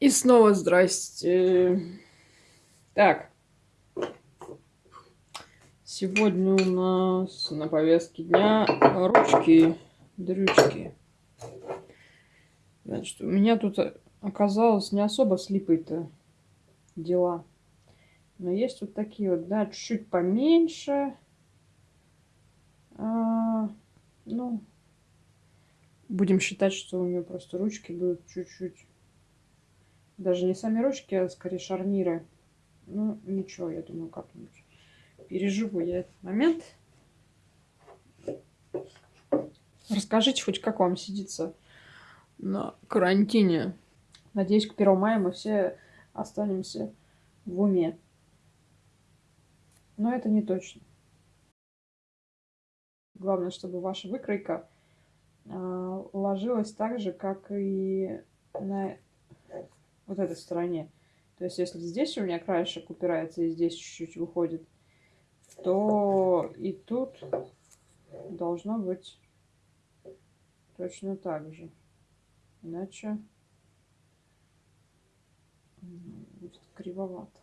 И снова здрасте. Так. Сегодня у нас на повестке дня ручки, дрючки. Значит, у меня тут оказалось не особо с липой-то дела. Но есть вот такие вот, да, чуть-чуть поменьше. А, ну, будем считать, что у нее просто ручки будут чуть-чуть даже не сами ручки, а скорее шарниры. Ну, ничего, я думаю, как-нибудь переживу я этот момент. Расскажите хоть, как вам сидится на карантине. Надеюсь, к 1 мая мы все останемся в уме. Но это не точно. Главное, чтобы ваша выкройка э, ложилась так же, как и на вот этой стороне. То есть, если здесь у меня краешек упирается и здесь чуть-чуть выходит, то и тут должно быть точно так же. Иначе будет кривовато.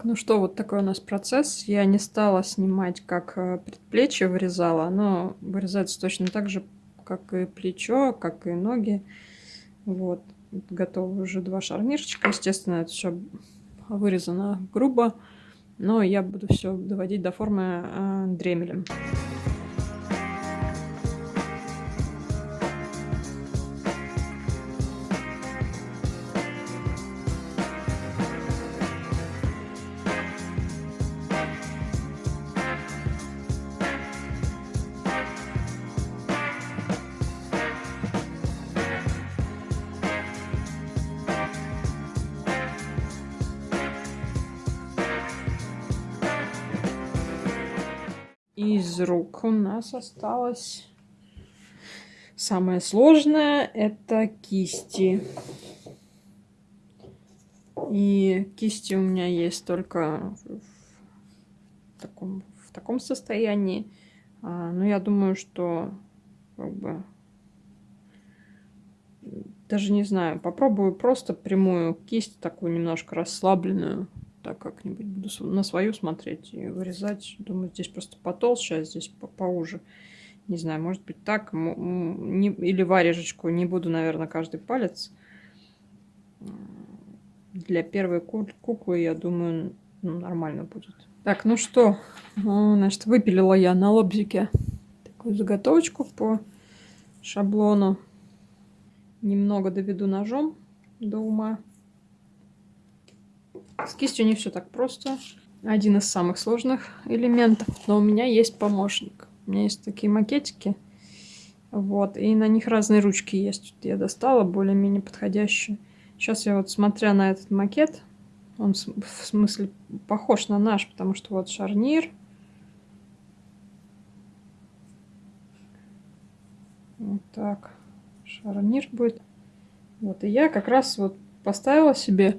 Так, ну что, вот такой у нас процесс. Я не стала снимать, как э, предплечье вырезала. Оно вырезается точно так же, как и плечо, как и ноги. Вот. Готовы уже два шарнирчика. Естественно, это все вырезано грубо. Но я буду все доводить до формы э, дремелем. Из рук у нас осталось самое сложное это кисти. И кисти у меня есть только в таком, в таком состоянии. А, но я думаю, что как бы даже не знаю, попробую просто прямую кисть, такую немножко расслабленную так как-нибудь буду на свою смотреть и вырезать. Думаю, здесь просто потолще, а здесь по поуже. Не знаю, может быть так. Не, или варежечку. Не буду, наверное, каждый палец. Для первой куклы, я думаю, ну, нормально будет. Так, ну что, ну, значит, выпилила я на лобзике такую заготовочку по шаблону. Немного доведу ножом до ума. С кистью не все так просто. Один из самых сложных элементов. Но у меня есть помощник. У меня есть такие макетики. Вот. И на них разные ручки есть. Я достала более-менее подходящие. Сейчас я вот, смотря на этот макет, он в смысле похож на наш, потому что вот шарнир. Вот так. Шарнир будет. Вот. И я как раз вот поставила себе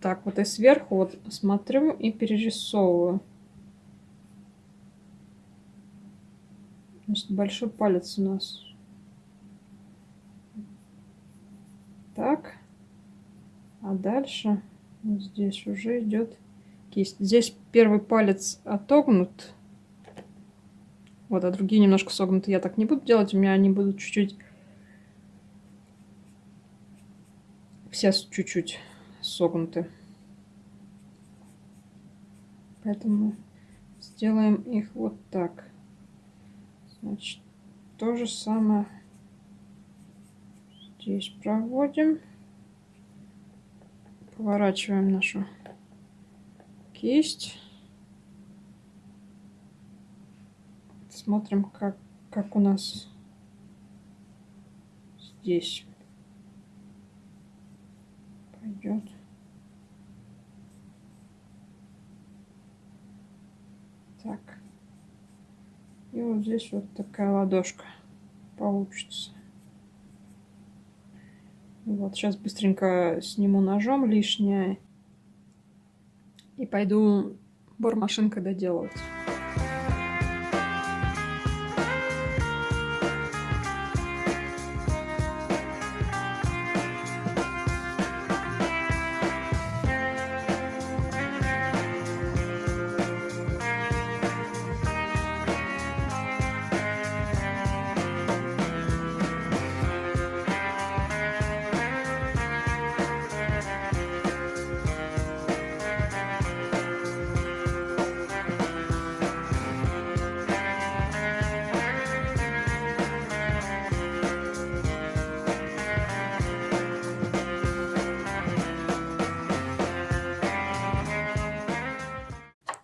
так вот и сверху вот смотрю и перерисовываю. Значит, большой палец у нас. Так. А дальше здесь уже идет кисть. Здесь первый палец отогнут. Вот, а другие немножко согнуты. Я так не буду делать. У меня они будут чуть-чуть... Все чуть-чуть согнуты. Поэтому сделаем их вот так. Значит, то же самое здесь проводим. Поворачиваем нашу кисть. Смотрим, как, как у нас здесь пойдет. Так. И вот здесь вот такая ладошка получится. Вот, сейчас быстренько сниму ножом лишнее. И пойду бормашинкой доделывать.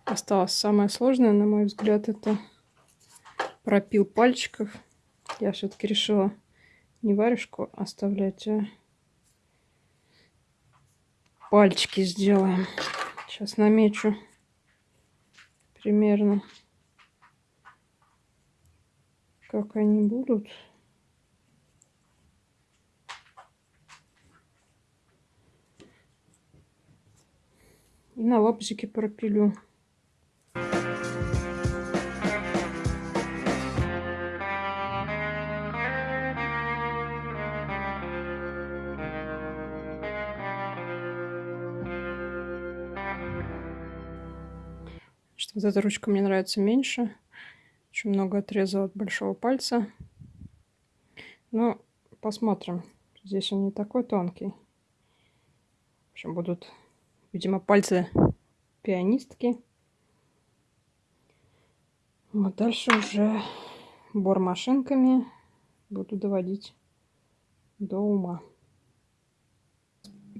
Осталось самое сложное, на мой взгляд, это пропил пальчиков. Я все-таки решила не варежку оставлять, а пальчики сделаем. Сейчас намечу примерно, как они будут. И на лапзике пропилю. Вот эта ручка мне нравится меньше. Очень много отрезала от большого пальца. Ну, посмотрим. Здесь он не такой тонкий. В общем, будут, видимо, пальцы пианистки. Вот дальше уже бор машинками буду доводить до ума.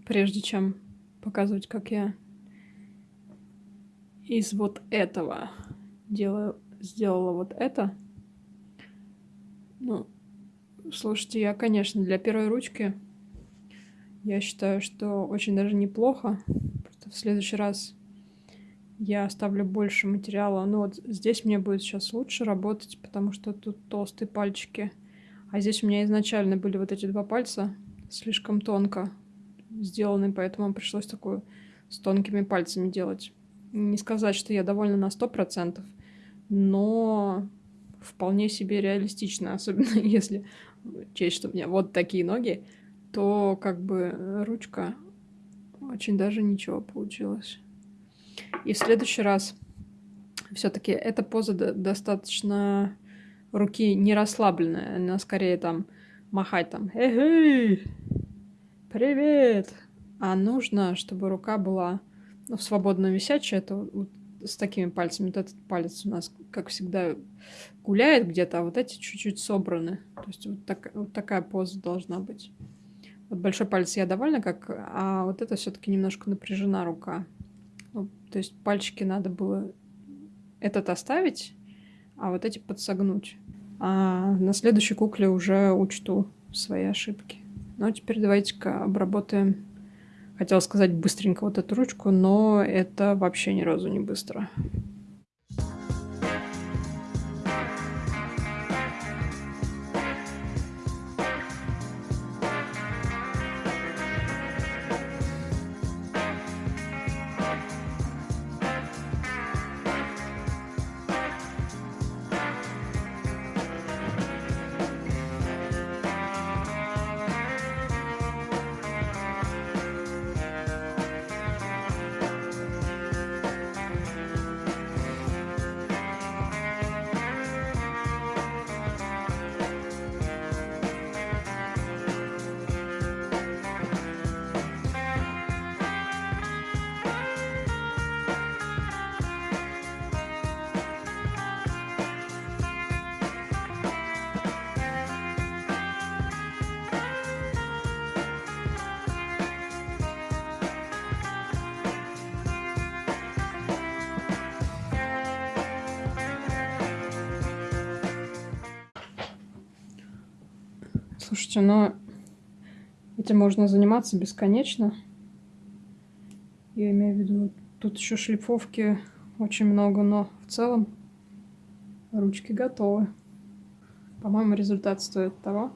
Прежде чем показывать, как я из вот этого делаю, сделала вот это. Ну, слушайте, я, конечно, для первой ручки я считаю, что очень даже неплохо. Просто в следующий раз я оставлю больше материала. Ну вот здесь мне будет сейчас лучше работать, потому что тут толстые пальчики. А здесь у меня изначально были вот эти два пальца слишком тонко сделаны, поэтому пришлось такую с тонкими пальцами делать. Не сказать, что я довольна на сто процентов, но вполне себе реалистично, особенно если честь, что у меня вот такие ноги, то как бы ручка очень даже ничего получилось. И в следующий раз все-таки эта поза достаточно руки не расслабленная, она скорее там махать там «Эй, привет!» А нужно, чтобы рука была ну, свободно висячая, это вот с такими пальцами. Вот этот палец у нас, как всегда, гуляет где-то, а вот эти чуть-чуть собраны. То есть вот, так, вот такая поза должна быть. Вот большой палец я довольна, как, а вот это все-таки немножко напряжена рука. Ну, то есть пальчики надо было этот оставить, а вот эти подсогнуть. А на следующей кукле уже учту свои ошибки. Ну, а теперь давайте-ка обработаем. Хотела сказать быстренько вот эту ручку, но это вообще ни разу не быстро. Слушайте, но этим можно заниматься бесконечно. Я имею в виду, тут еще шлифовки очень много, но в целом ручки готовы. По-моему, результат стоит того.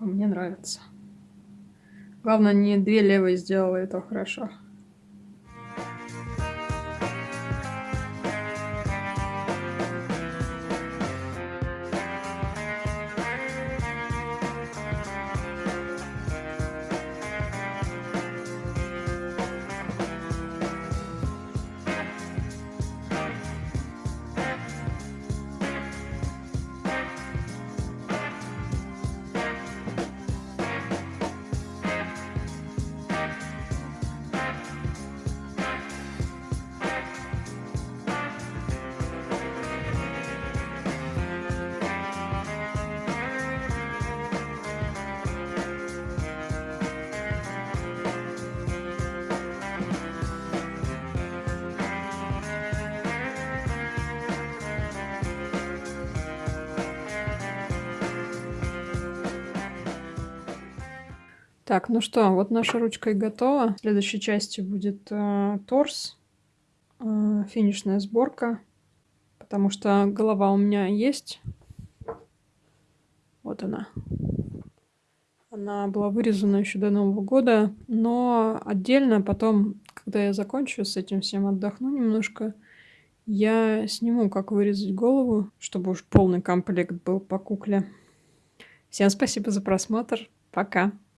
Мне нравится. Главное, не две левые сделала, это хорошо. Так, ну что, вот наша ручка и готова. В следующей части будет э, торс, э, финишная сборка, потому что голова у меня есть. Вот она. Она была вырезана еще до Нового года, но отдельно потом, когда я закончу с этим всем, отдохну немножко, я сниму, как вырезать голову, чтобы уж полный комплект был по кукле. Всем спасибо за просмотр. Пока.